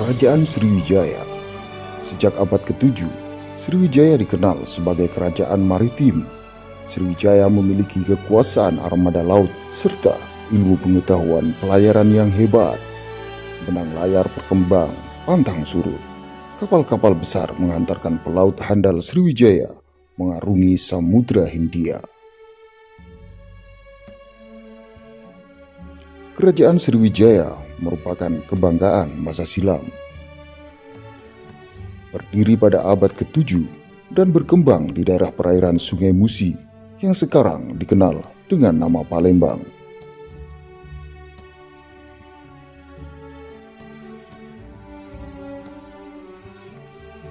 Kerajaan Sriwijaya Sejak abad ke-7, Sriwijaya dikenal sebagai kerajaan maritim. Sriwijaya memiliki kekuasaan armada laut serta ilmu pengetahuan pelayaran yang hebat. Benang layar berkembang, pantang surut. Kapal-kapal besar mengantarkan pelaut handal Sriwijaya mengarungi Samudra Hindia. Kerajaan Sriwijaya merupakan kebanggaan masa silam. Berdiri pada abad ke-7 dan berkembang di daerah perairan Sungai Musi yang sekarang dikenal dengan nama Palembang.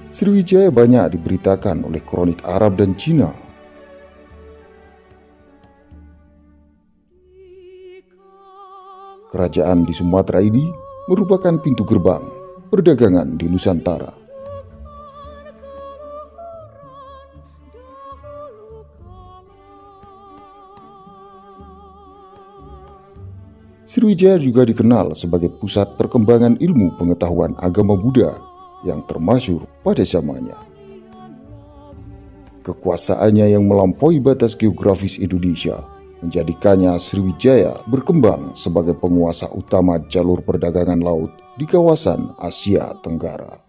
Sriwijaya banyak diberitakan oleh kronik Arab dan Cina Kerajaan di Sumatera ini merupakan pintu gerbang perdagangan di Nusantara. Sriwijaya juga dikenal sebagai pusat perkembangan ilmu pengetahuan agama Buddha yang termasyur pada zamannya. Kekuasaannya yang melampaui batas geografis Indonesia menjadikannya Sriwijaya berkembang sebagai penguasa utama jalur perdagangan laut di kawasan Asia Tenggara.